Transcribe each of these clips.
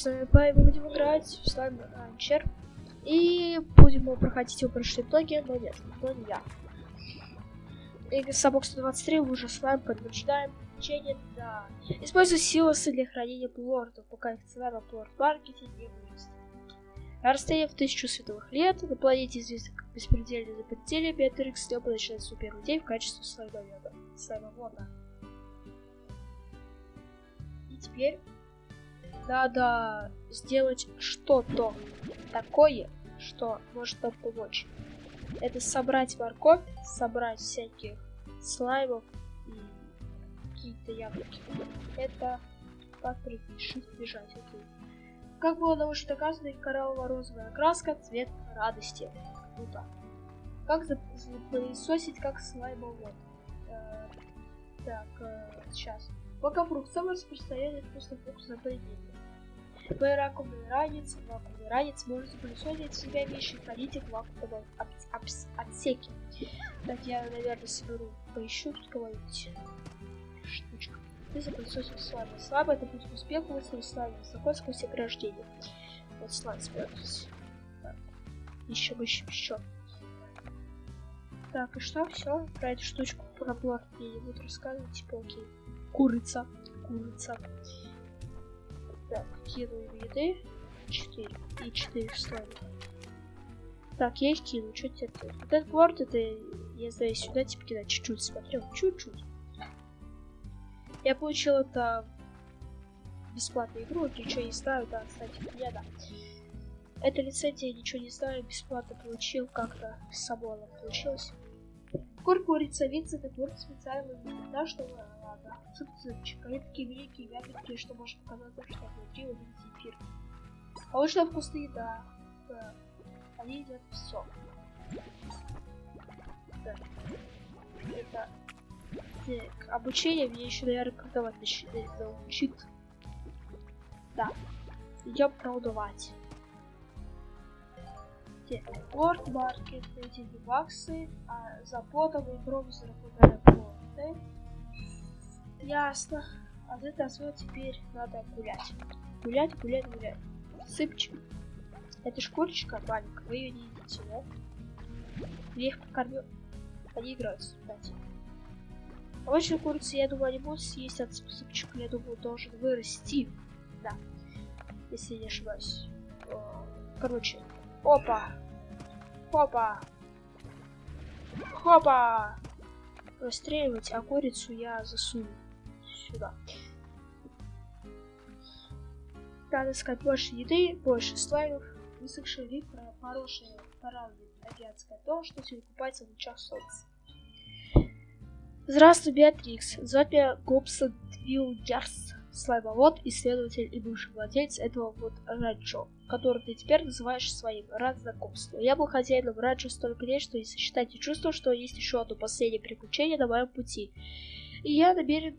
С вами Пай, мы будем играть в слайм Ранчер. И будем проходить его прошлые блоги, но нет, но не я. И Собок 123 уже слайм подтверждаем. Течение, да. Используй силосы для хранения плортов, пока их цена на плорт-маркете не вырастет. На расстоянии в тысячу световых лет на планете известной как беспредельный за пределами Беатрикс Степа начинает свой первый день в качестве слаймовода. Слаймовода. И теперь надо сделать что-то такое, что может нам помочь. Это собрать морковь, собрать всяких слаймов и какие-то яблоки. Это как прыгать, бежать, окей. Как было научно доказано, кораллово-розовая краска – цвет радости. Круто. Как запылесосить как слаймовод? Э, так, э, сейчас. Лакофрукт – самый распространенный вкусный фрукт на планете. Вакуумный ранец. Вакуумный ранец может запылесосить в себя вещи и хранить их в вакуумном отсеке. Так, я, наверное, соберу, поищу тут кого-нибудь. Штучка. Ты запылесосил слабо. Слабо это путь к успеху, если слабо. Высоко сквозь ограждение. Вот слайд спрятался. Так. Ищем, ищем, еще. Так, и что? Все. Про эту штучку про плат мне не буду рассказывать. Типа, окей. Курица. Курица. Так, кину еды. 4. И 4 слайда. Так, я их кину. Что теперь? Вот этот борт, это я знаю сюда, типа кидать чуть-чуть. Смотрел, чуть-чуть. Я получил это бесплатную игру, ничего не знаю, да, кстати, я да. Это лицензия, ничего не знаю, бесплатно получил, как-то само оно получилось. Кур курица, вица, это кур специально да, что ладно. Цып-цыпчик, такие великие, мягкие, что может показаться, что внутри них зефир. Получена вкусная еда. Да. Они едят все. Да. Это так, обучение мне еще, наверное, продавать научит. Да. Идем продавать. Порт, маркет, эти баксы, а за потом и гром заработали. Ясно. А за это освоить теперь надо гулять. Гулять, гулять, гулять. Сыпчик. Это шкурочка маленькая, вы ее не видите, да? Я их покормил. Они играются, кстати. Обычно курицы, я думаю, они будут съесть от сыпчика, я думаю, должен вырасти. Да. Если не ошибаюсь. Короче. Опа. Хопа. Хопа. Расстреливать, а курицу я засуну сюда. Надо искать больше еды, больше слаймов, высохший вид, хорошая парадная азиатская то, что сегодня купается в лучах солнца. Здравствуй, Беатрикс. Зовут меня Гобсон Твилгерс, слаймовод, исследователь и бывший владелец этого вот ранчо, который ты теперь называешь своим. Рад знакомству. Я был хозяином ранчо столько лет, что не сосчитать и чувствую, что есть еще одно последнее приключение на моем пути. И я намерен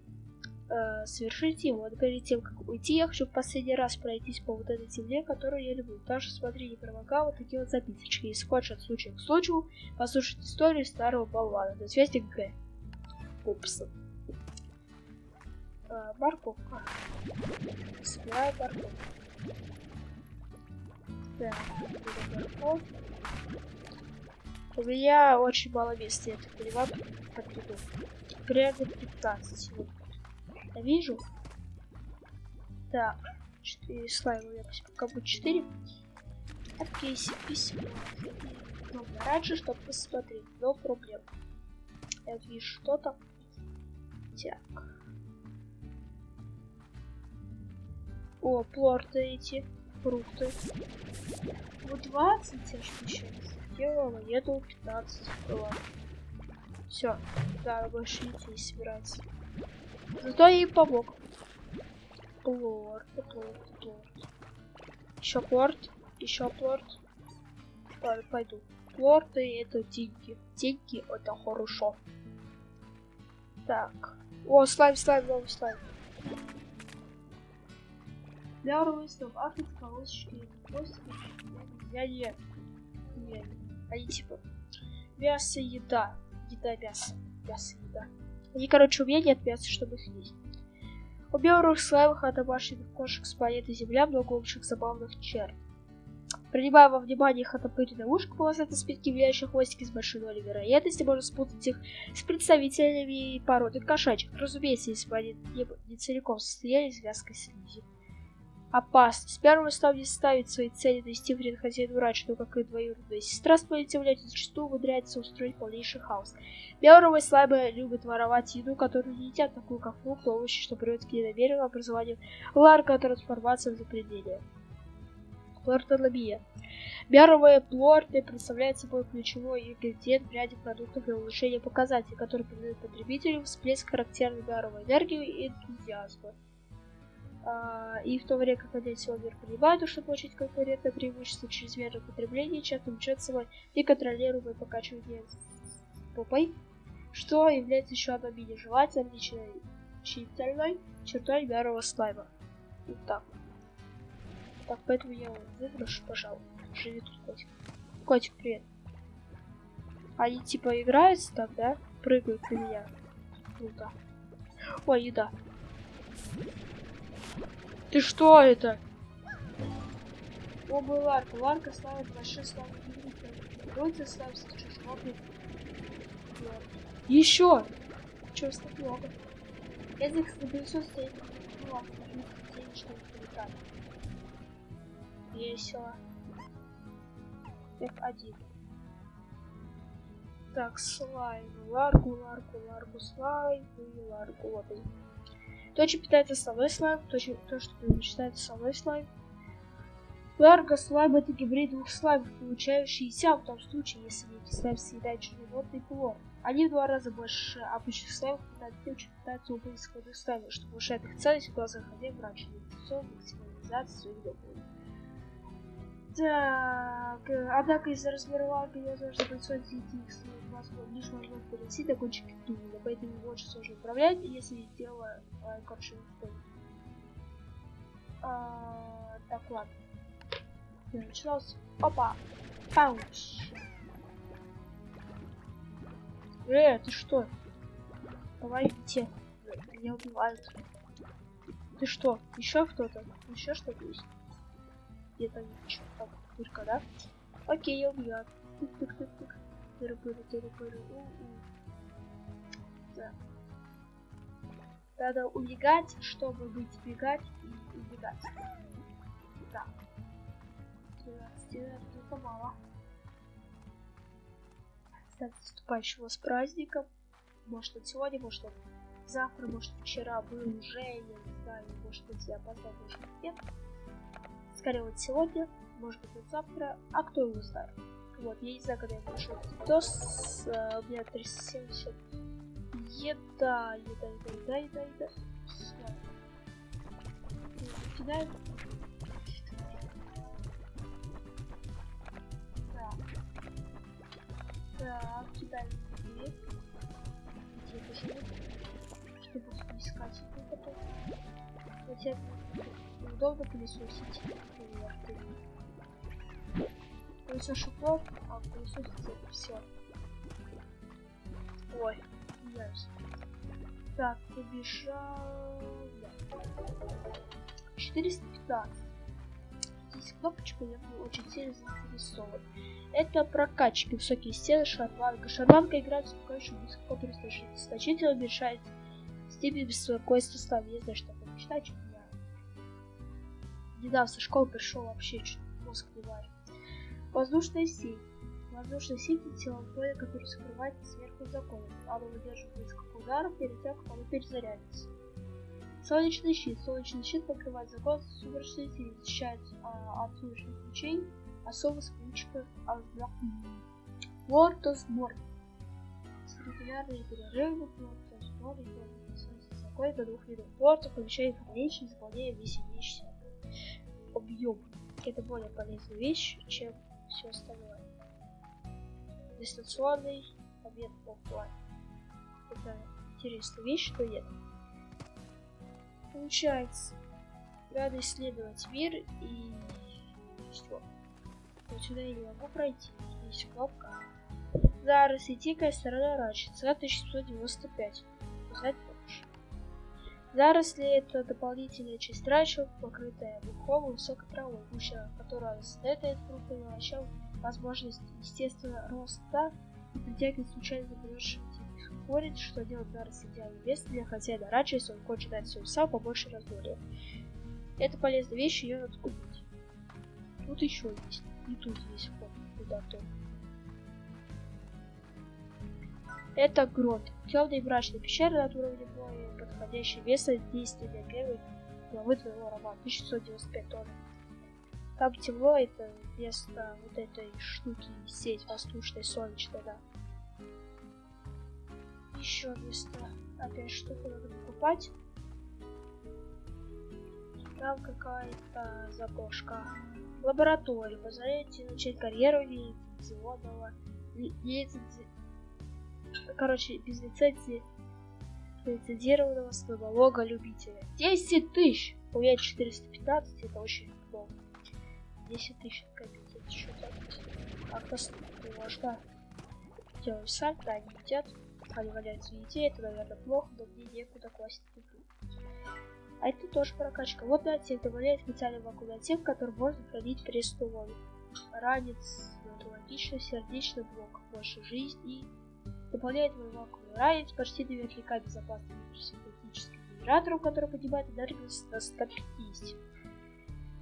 э, совершить его. Но перед тем, как уйти, я хочу в последний раз пройтись по вот этой земле, которую я люблю. Даже смотри, не промокал вот такие вот записочки. Если хочешь от случая к случаю, послушать историю старого болвана. До связи, Г пупсы. А, морковка. Собираю морковку. Так. У меня очень мало места, я так понимаю, подведу. Примерно 15. Вот. Я вижу. Так, 4 слайма, я пока будет 4. Окей, письмо. Ну, раньше, чтобы посмотреть, но проблем. Я вижу что-то. Так. О, плорты эти, фрукты. Вот 20 я что сейчас сделала, я думал 15 было. Все, да, больше идти не собирается. Зато я ей помог. Плорт, плорт, плорт. Еще плорт, еще плорт. Пойду. Плорты это деньги. Деньги это хорошо. Так. О, слайм, слайм, новый слайм. Для ростов автор колосочки Я не. Нет. Они типа. Мясо, еда. Еда, мясо. Мясо, еда. Они, короче, у меня нет мяса, чтобы их есть. У белых слаймах от домашних кошек с планеты Земля много общих забавных черт. Принимая во внимание их отопыренное ушко, полосатые спинки, влияющие хвостики с большой долей вероятности, можно спутать их с представителями породы кошачьих. Разумеется, если бы они не, не целиком состояли из вязкой слизи. Опасность. Первым став не ставить свои цели довести вред хозяину раньше, но как и двоюродная сестра с планеты является зачастую умудряется устроить полнейший хаос. Белоровые слабые любят воровать еду, которую не едят, такую как фрукты, овощи, что приводит к недомеренному образованию ларка трансформации в запределье. Плортология. Бяровые плорты представляют собой ключевой ингредиент в ряде продуктов для улучшения показателей, который придает потребителю всплеск характерной бяровой энергии и энтузиазма. А, и в то время как один мир понимает, что получить конкурентное преимущество чрезмерного потребления, часто влечет собой неконтролируемое покачивание попой, что является еще одной менее желательной отличительной чертой бярового слайма. Вот так. Так, поэтому я его выброшу, пожалуй. Живи тут котик. Котик, привет. Они типа играются так, да? Прыгают на меня. Круто. Ой, еда. Ты что это? Оба ларка. Ларка славит большой славы Вроде славится чужой. Еще! Чего так много? Язык стабилизует стоит. Ну ладно, денег, что не полетает. Весело. F1. Так, слайм. Ларгу, ларгу, ларгу, слайм и ларгу. Вот. То, что питается основной слайм, то, то, что предпочитается основной слайм. Ларго слайм это гибрид двух слаймов, получающийся в том случае, если эти слайм съедает черноводный плод. Они в два раза больше обычных слаймов, питают тем, что питаются оба исходных слаймов, что повышает их ценность в глазах хозяев раньше инвестиционной максимализации своих доходов. Так, однако из-за размера ларга невозможно производить их возможно, лишь возможно перенести до кончики туннеля, поэтому его очень сложно управлять, если дело, э, короче, а, Так, ладно. Я началось. Опа! Пауч! Э, ты что? Помогите. Меня убивают. Ты что? Еще кто-то? Еще что-то есть? Где-то ничего. Так, дырка, да? Окей, убьет. Тык-тык-тык-тык. Тыры-пыры, тыры-пыры. Так. Надо убегать, чтобы быть бегать и убегать. Да. 13 это мало. Кстати, наступающего с праздником. Может быть сегодня, может быть завтра, может вчера был уже, я не знаю, может быть я опоздал, может нет. Скорее вот сегодня, может быть вот завтра, а кто его знает. Вот, я не знаю, когда я пришел видос, uh, у меня 370 еда, еда, еда, еда, еда, еда. Кидаем. Так, кидаем дверь. Где это живет? Чтобы искать его потом. Хотя удобно пылесосить. Пылесошу плов, а пылесосить это все. Ой, меняюсь. Так, побежал. Да. 415 здесь кнопочку я был очень сильно заинтересован. Это прокачки, высокие стены, шарланка. Шарланка играет успокаивающую высоко значительно уменьшает степень беспокойства славы. Не знаю, что такое мечтать, недавно со школы пришел вообще чуть мозг не варит. Воздушная сеть. Воздушная сеть тело поля, который скрывается сверху закона. Оно выдерживает несколько ударов перед тем, как оно перезарядится. Солнечный щит. Солнечный щит покрывает закон сумеречной силы, защищает а, от солнечных лучей, особо с ключиком Лортос Морд. Регулярные перерывы Лортос Морд закон до двух видов портов, помещает хранилище, заполняя весь имеющийся объем. Это более полезная вещь, чем все остальное. Дистанционный обмен офлайн. Это интересная вещь, что нет. Получается, надо исследовать мир и все. Вот сюда я не могу пройти. Есть кнопка. Зараз и тикая сторона раньше. Цена 1795. Узнать больше. Заросли — это дополнительная часть рачел, покрытая мхом и высокой травой, гуща, которая создает крупный овощам возможность естественного роста и притягивает случайно заболевших спорить, что делать заросли идеальным местом для хозяина раньше, если он хочет дать свой сам побольше разборе. Это полезная вещь, ее надо купить. Тут еще есть. И тут есть вход куда-то. Это грот. Темная и мрачная пещера над уровнем моря, подходящее место действия для первой главы твоего романа 1695 тонн. Там темно, это место вот этой штуки, сеть воздушной, солнечной, да. Еще место. Опять штуку надо покупать. Там какая-то заброшка. Лаборатория. Позволяете начать карьеру лицензионного. Лицензи... Короче, без лицензии лицензированного стомолога любителя. 10 тысяч! У меня 415, это очень много. 10 тысяч копить, это что-то как-то можно делать сам, да, они едят, они валяются в еде, это, наверное, плохо, но мне некуда класть. А это тоже прокачка. Вот на отсек добавляет специальный вакуумный отсек, который можно хранить воду. Ранец, логично, сердечный блок, больше жизни. Дополняет вакуумный ранец почти наверняка безопасный синтетический генератор, который поднимает энергию на 150.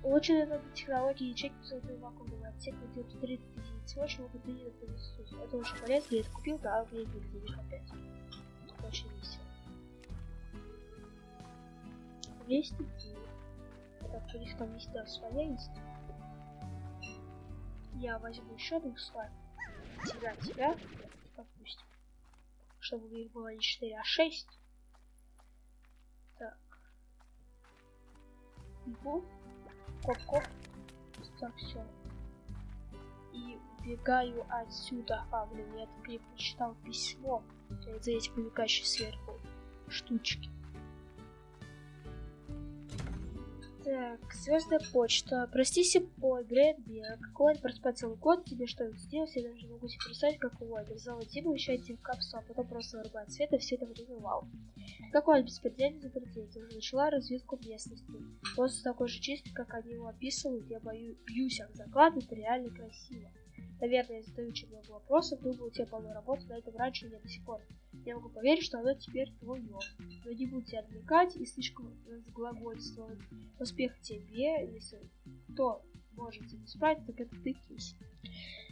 Улучшенные технологии ячейки своего вакуумного отсека делают 30 единиц мощи, могут принять на Это очень полезно, я это купил, да, у нет денег опять. Очень весело. 200 Так, у них там есть, да, своя есть. Я возьму еще двух слайм. Тебя, тебя, допустим. Чтобы их было не 4, а 6. Так. Бегу. Коп-коп. Так, все. И убегаю отсюда. А, блин, я прочитал письмо. За эти мелькающие сверху штучки. Так, звездная почта. Прости, Сипой. Какой он проспать целый год, тебе что-нибудь сделать, я даже не могу себе представить, как его обязал Дима вещать в капсу, а потом просто вырубать свет и все это время вау. Какой он беспредельный запретитель. Уже начала разведку местности. Воздух такой же чистый, как они его описывают, я бою, бьюсь об заклад, это реально красиво. Наверное, я задаю очень много вопросов, думаю, у тебя полно работы, на этом раньше нет до сих пор. Я могу поверить, что оно теперь твое. Но не будь тебя отвлекать и слишком разглагольствовать. Успех тебе, если кто может тебе справить, так это ты, Киси.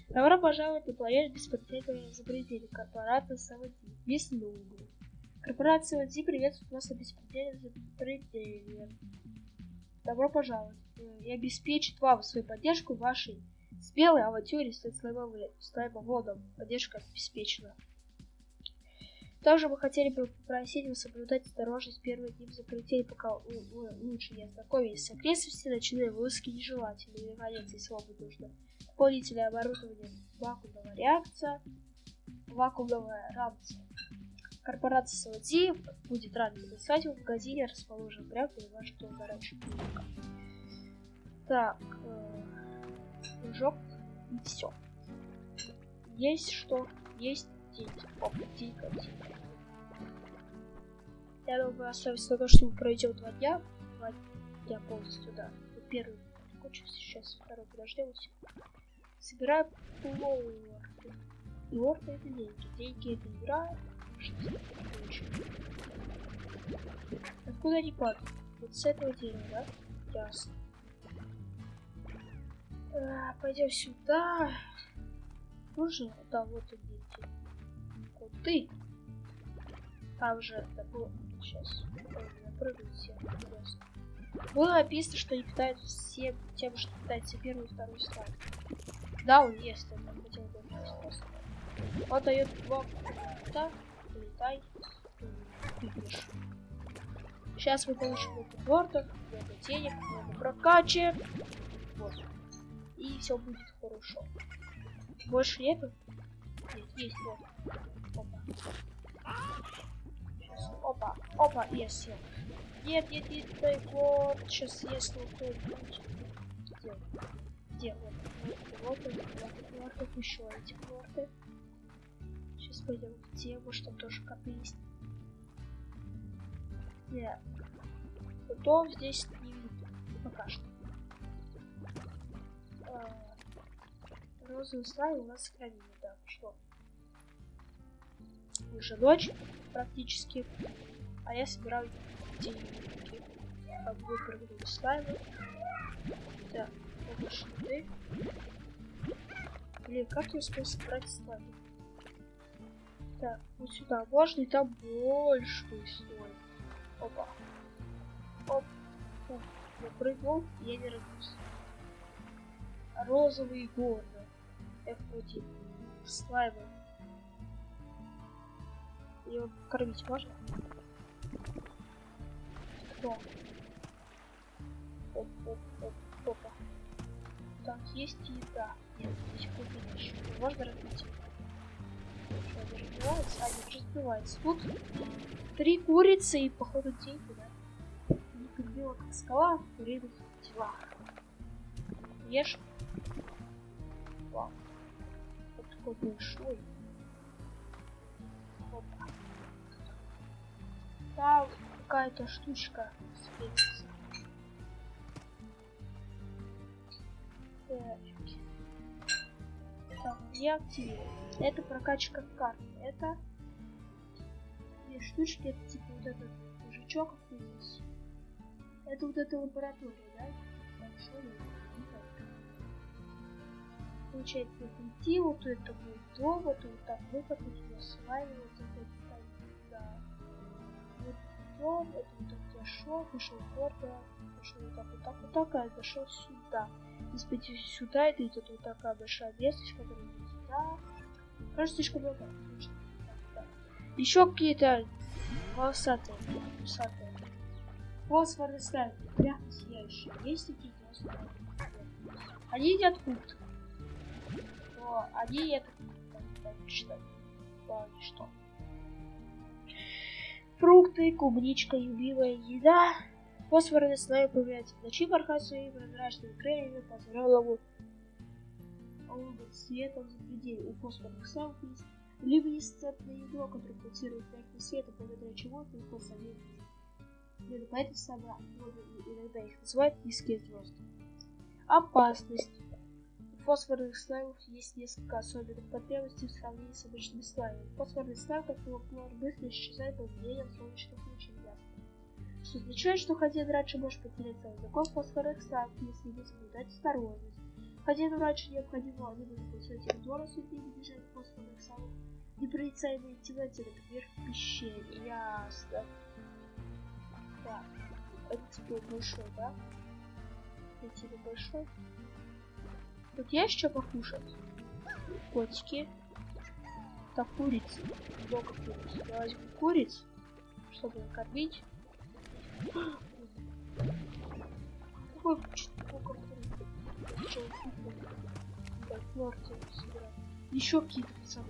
Добро пожаловать на планету беспредельного изобретения корпората Савади. Без Лунгу. Корпорация Савади приветствует вас на беспредельном изобретении. Добро пожаловать. И обеспечит вам свою поддержку вашей Спелый авантюре с слаймоводом. Поддержка обеспечена. Также мы хотели бы попросить вас соблюдать осторожность первые дни закрытия, пока вы лучше не ознакомились с окрестностями, ночные вылазки нежелательны. И, наконец, если вам нужно дополнительное оборудование вакуумного реакция, вакуумного рамца. Корпорация Салади будет рада написать в магазине, расположен прямо на вашем горячем Так, э прыжок и все. Есть что? Есть деньги. Опа, деньга, деньга. Я думаю, оставить на то, что мы два дня. Два дня полностью, да. Первый закончился, сейчас второй подождем. Собираем лорды. Лорды это деньги. Деньги это игра. Откуда они падают? Вот с этого дерева, да? Ясно. А, пойдем сюда. Уже, да, вот и дети. Коты. Там же, да, было... Сейчас. Все. Интересно. Было описано, что они питаются всем тем, что питается первый и второй слайд. Да, он есть, я хотел бы. Он дает два кота. Летай. Сейчас мы получим много бортов, много денег, много прокачек. Вот и все будет хорошо. Больше нету? Нет, есть вот. Опа. Сейчас. Опа, опа, съел. Нет, нет, нет, дай вот. Сейчас вот кто-нибудь. Где? Где? Вот. Вот, вот, вот, вот, вот еще эти плоты. Сейчас пойдем в тему, что тоже коты есть. Нет. Фото здесь не видно. Пока что. А, розовый слайм у нас сохранили, да, что? Уже ночь практически. А я собираю деньги. Как выпрыгнули слаймы. Так, машины. Блин, как я успел собрать слаймы? Так, вот сюда можно, и там больше слой. Опа. Оп. Оп. Я прыгнул, я не рвусь. Розовые горы. F1. Слаймы. Его кормить можно? Кто? Оп, оп, оп, опа. Там есть еда. Нет, здесь купить еще. Можно разбить? Что, разбивается? А, не разбивается. Тут три курицы и, походу, деньги, да? Как скала, в куриных телах. Ешь. Вау. Вот такой большой. Опа. Там какая-то штучка светится. Так. Так, я активирую. Это прокачка карты. Это две штучки, это типа вот этот мужичок. Это вот эта лаборатория, да? Так, Получается, прийти, вот это будет довод, вот так выход, сюда слайм, вот это да. Вот дом, это вот так я шел, вышел гордо, пошел вот так, вот так, вот так, а дошел сюда. Если пойти сюда, это идет вот такая большая местность, которая идет сюда. Кажется, слишком много. Еще какие-то волосатые, волосатые. Фосфорный сталь, мягко сияющие. Есть такие волосатые? Они едят кут. О, они едят что? что? Фрукты, клубничка, любимая еда. Фосфорный слой появляется в ночи, порхая своими прозрачными крыльями по область света в запределе. У фосфорных слоев есть люминесцентное ядро, которое пульсирует мягким светом, благодаря чему легко заметить. Именно поэтому самые иногда их называют низкие звезды. Опасность. Фосфорных слаймов есть несколько особенных потребностей в сравнении с обычными слаймами. Фосфорный слайм, как его хлор, быстро исчезает под влиянием солнечных лучей что означает, что хозяин раньше может потерять целый закон фосфорных слайм, если не соблюдать осторожность. Хозяину раньше необходимо либо запустить территорию осветления бежать фосфорных слаймов, непроницаемой темноте, например, в пещере. Ясно. Так, это типа большой, да? Это типа большой. Тут есть что покушать? Котики. Так, курицы. Много куриц. Я возьму куриц, чтобы накормить. Какой сколько Еще какие-то пацаны.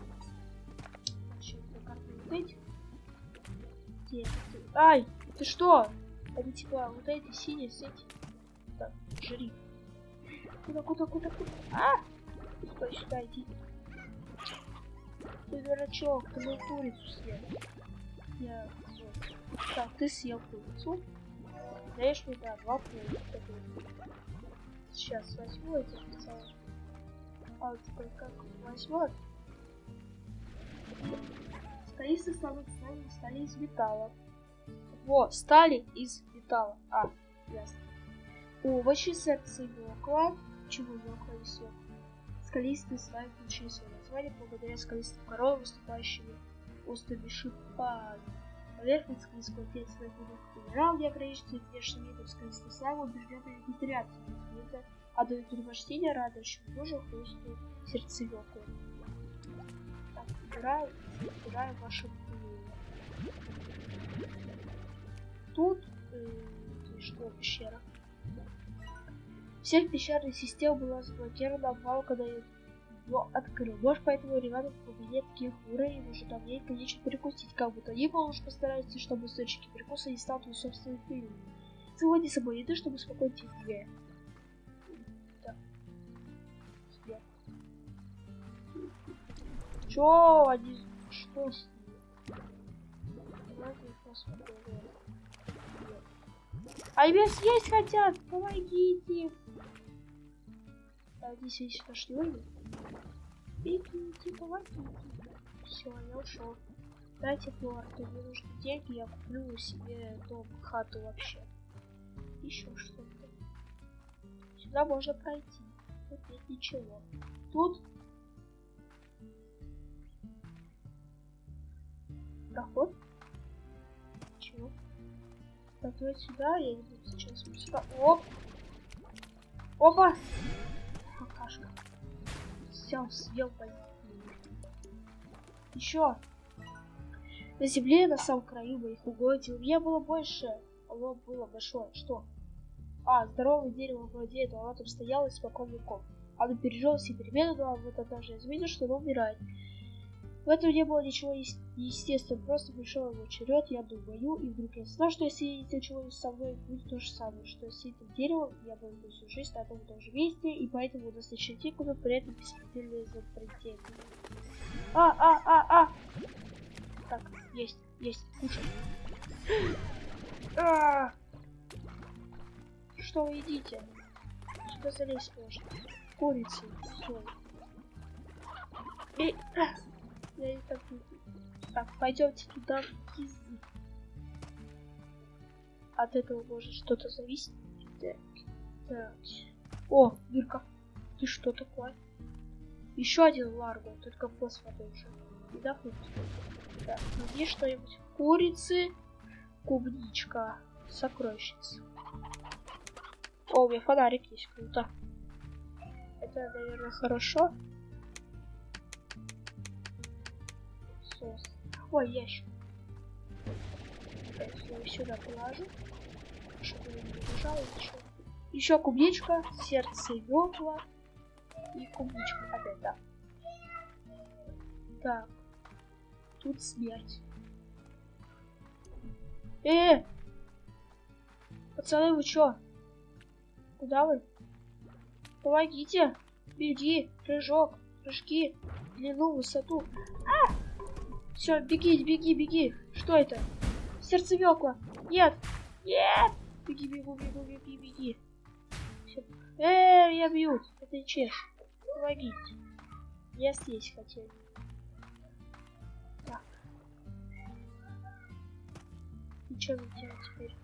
Значит, на карту вот. Где? Ай, ты что? Это типа вот эти синие с этим. Так, жри. Куда, куда, куда, куда? А! Стой, сюда иди. Ты дурачок, ты мою курицу съел. Я так, ты съел курицу. Даешь мне, да, два пункта. Сейчас возьму эти специально. А вот теперь как возьмет? Столицы станут стали, стали из металла. Во, стали из металла. А, ясно. Овощи, сердце и мокла. Чего и сок? Скалистые слайм получили свое название благодаря скалистым коровам, выступающим острыми шипами. Поверхность склизкого тельца глубоких минерал, где ограниченный внешний вид скалистый слайм убежденный вегетарианцев, а дают предпочтение радующему тоже хрустную сердцевеку. Так, убираю, убираю ваше Тут э, что пещера? Всех пещерных систем была заблокирована обвал, когда я его открыл. Может, поэтому ребята в глубине таких уровней уже давненько нечего перекусить, как будто они уж постараются, чтобы источники перекуса не стал твоей собственной пылью. Заводи с собой еды, чтобы успокоить их две. Так. Чё они... Что с ними? Давайте посмотрим. А меня съесть хотят! Помогите! А здесь есть наш люди. Бегите, помогите. Все, я ушел. Дайте плорты, мне нужны деньги, я куплю себе дом, хату вообще. Еще что-то. Сюда можно пройти. Тут нет ничего. Тут проход. Чего? Давай сюда, я иду сейчас сюда. Оп! Опа! Все, съел Еще. На земле, на самом краю моих угодий. У меня было больше. Оно было большое. Что? А, здоровое дерево владеет, оно там стояло испокон веков. Оно пережил все перемены, но вот однажды я заметил, что оно умирает. В этом не было ничего естественного, просто пришел его черед, я думаю, и вдруг я знал, что если ничего со мной будет то же самое, что с этим деревом я буду всю жизнь на том же месте, и поэтому у нас начнет куда при этом беспредельное запретение. А, а, а, а! Так, есть, есть, кушай. А! Что вы едите? Сюда залезть можно. Курицы, все. И... Я и так Так, пойдемте туда. От этого может что-то зависеть. Так, так. О, дырка. Ты что такое? Еще один ларго, только фосфор уже. Не дохнуть. Так, найди что-нибудь. Курицы, клубничка, сокровищница. О, у меня фонарик есть, круто. Это, наверное, хорошо. Сос. Ой, ящик. Так, я сюда положу. Чтобы не лежало еще. Еще клубничка, сердце векла и клубничка опять, да. Так. Тут смерть. Э! Пацаны, вы чё? Куда вы? Помогите! Беги! Прыжок! Прыжки! Длину, высоту! А! Все, беги, беги, беги. Что это? Сердцевекла. Нет. Нет. Беги, бегу, бегу, беги, беги. Все. Э, я бьют. Это чеш. Помогите. Я съесть хотел. Так. И что мне делать теперь?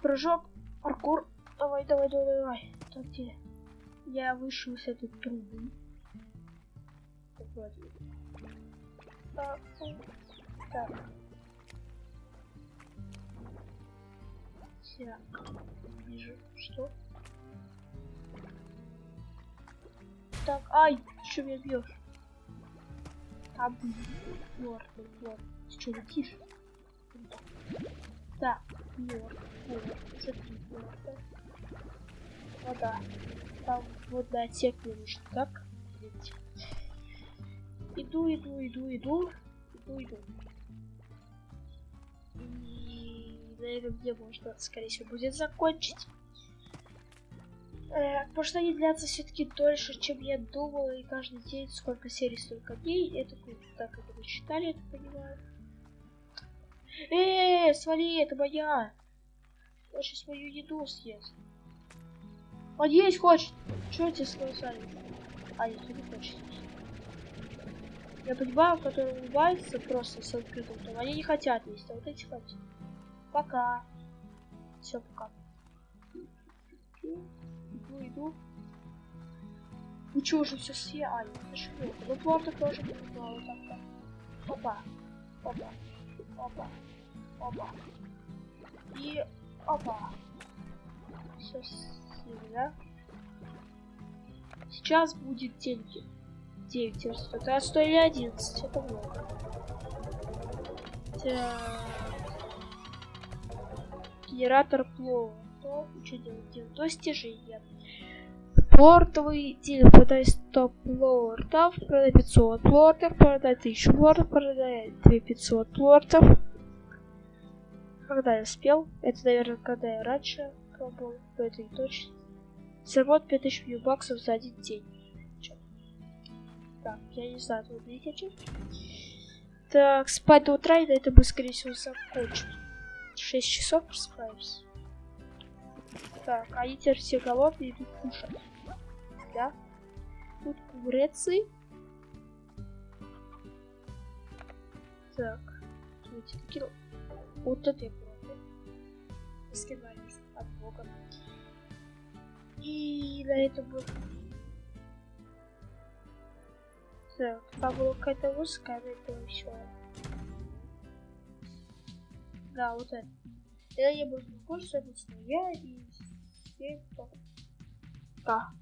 Прыжок, паркур. Давай, давай, давай, давай. Так, где? Я вышел с этой трубы вроде. Так. Так. Так. Вижу. Что? Так, ай, что меня бьешь? Там лорд, лорд. Ты что, летишь? Так, лорд, лорд, уже три лорда. Вода. Там водный отсек мне нужен, так? Видите? Иду, иду, иду, иду. Иду, иду. И на этом где можно, скорее всего, будет закончить. Э, потому что они длятся все-таки дольше, чем я думал, и каждый день сколько серий, столько дней. Это так это вы читали, это понимаю. Э, свали, это моя. Я сейчас мою еду съест. Он есть хочет. Что тебе сказали? А, нет, не хочет. Я понимаю, которые улыбаются просто с открытым ртом, они не хотят есть, а вот эти хотят. Пока. Все, пока. Иду, иду. Вы что уже все съели? Нет, Ну, плотно тоже понимаю, вот так, так. Опа. Опа. Опа. Опа. И опа. Все съели, да? Сейчас будет деньги. 9 верст. Это 100 или 11. Это много. Так. Генератор плова. То, что делать? Делать достижения. Портовый день продай 100 плортов, продай 500 плортов, продай 1000 плортов, продай 2500 плортов. Когда я спел? Это, наверное, когда я раньше пробовал, это не точно. Заработал 5000 баксов за один день. Так, я не знаю, тут видите? Так, спать до утра, и на этом скорее всего, закончим. 6 часов просыпаемся. Так, они теперь все голодные идут кушать. Да? Тут курицы. Так. Смотрите, такие... Вот это я пробую. Скидались от бога. И на этом будет... Так, там была какая-то узкая, на этом все. Да, вот это. Это я буду больше обычно я и все. Да.